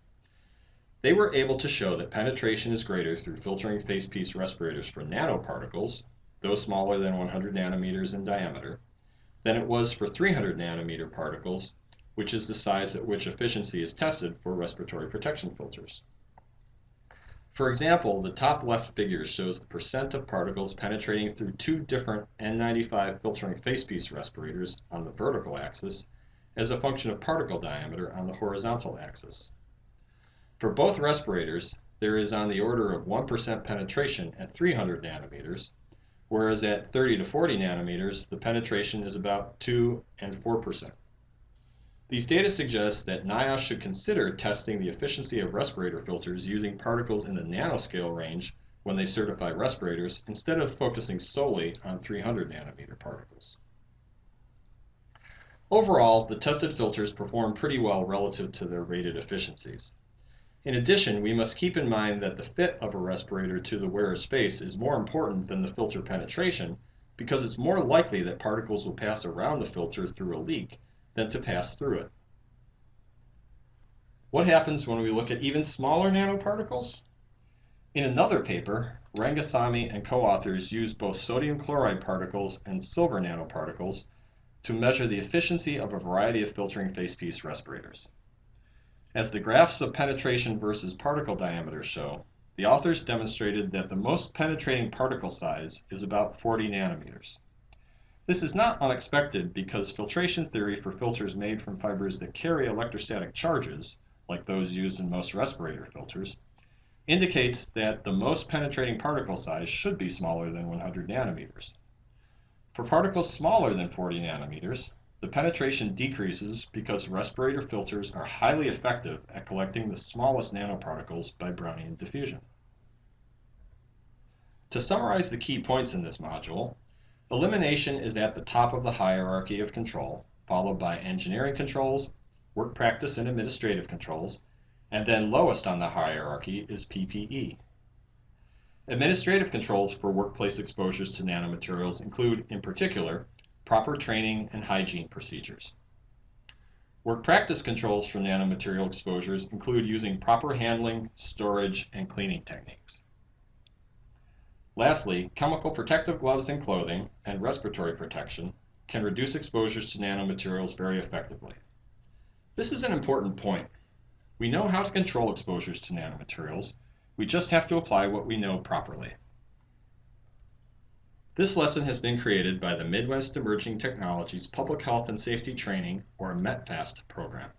They were able to show that penetration is greater through filtering facepiece respirators for nanoparticles, those smaller than 100 nanometers in diameter, than it was for 300 nanometer particles, which is the size at which efficiency is tested for respiratory protection filters. For example, the top left figure shows the percent of particles penetrating through two different N95 filtering facepiece respirators on the vertical axis as a function of particle diameter on the horizontal axis. For both respirators, there is on the order of 1% penetration at 300 nanometers, whereas at 30 to 40 nanometers, the penetration is about 2 and 4%. These data suggest that NIOSH should consider testing the efficiency of respirator filters using particles in the nanoscale range when they certify respirators instead of focusing solely on 300 nanometer particles. Overall, the tested filters perform pretty well relative to their rated efficiencies. In addition, we must keep in mind that the fit of a respirator to the wearer's face is more important than the filter penetration because it's more likely that particles will pass around the filter through a leak than to pass through it. What happens when we look at even smaller nanoparticles? In another paper, Rengasamy and co-authors used both sodium chloride particles and silver nanoparticles to measure the efficiency of a variety of filtering facepiece respirators. As the graphs of penetration versus particle diameter show, the authors demonstrated that the most penetrating particle size is about 40 nanometers. This is not unexpected because filtration theory for filters made from fibers that carry electrostatic charges, like those used in most respirator filters, indicates that the most penetrating particle size should be smaller than 100 nanometers. For particles smaller than 40 nanometers, the penetration decreases because respirator filters are highly effective at collecting the smallest nanoparticles by Brownian diffusion. To summarize the key points in this module, elimination is at the top of the hierarchy of control, followed by engineering controls, work practice and administrative controls, and then lowest on the hierarchy is PPE. Administrative controls for workplace exposures to nanomaterials include, in particular, proper training and hygiene procedures. Work practice controls for nanomaterial exposures include using proper handling, storage, and cleaning techniques. Lastly, chemical protective gloves and clothing and respiratory protection can reduce exposures to nanomaterials very effectively. This is an important point. We know how to control exposures to nanomaterials, we just have to apply what we know properly. This lesson has been created by the Midwest Emerging Technologies Public Health and Safety Training, or METPHAST, program,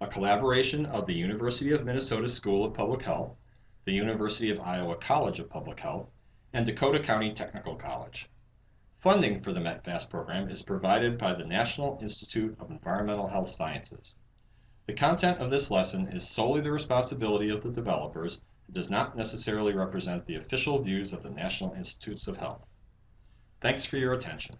a collaboration of the University of Minnesota School of Public Health, the University of Iowa College of Public Health, and Dakota County Technical College. Funding for the METPHAST program is provided by the National Institute of Environmental Health Sciences. The content of this lesson is solely the responsibility of the developers and does not necessarily represent the official views of the National Institutes of Health. Thanks for your attention.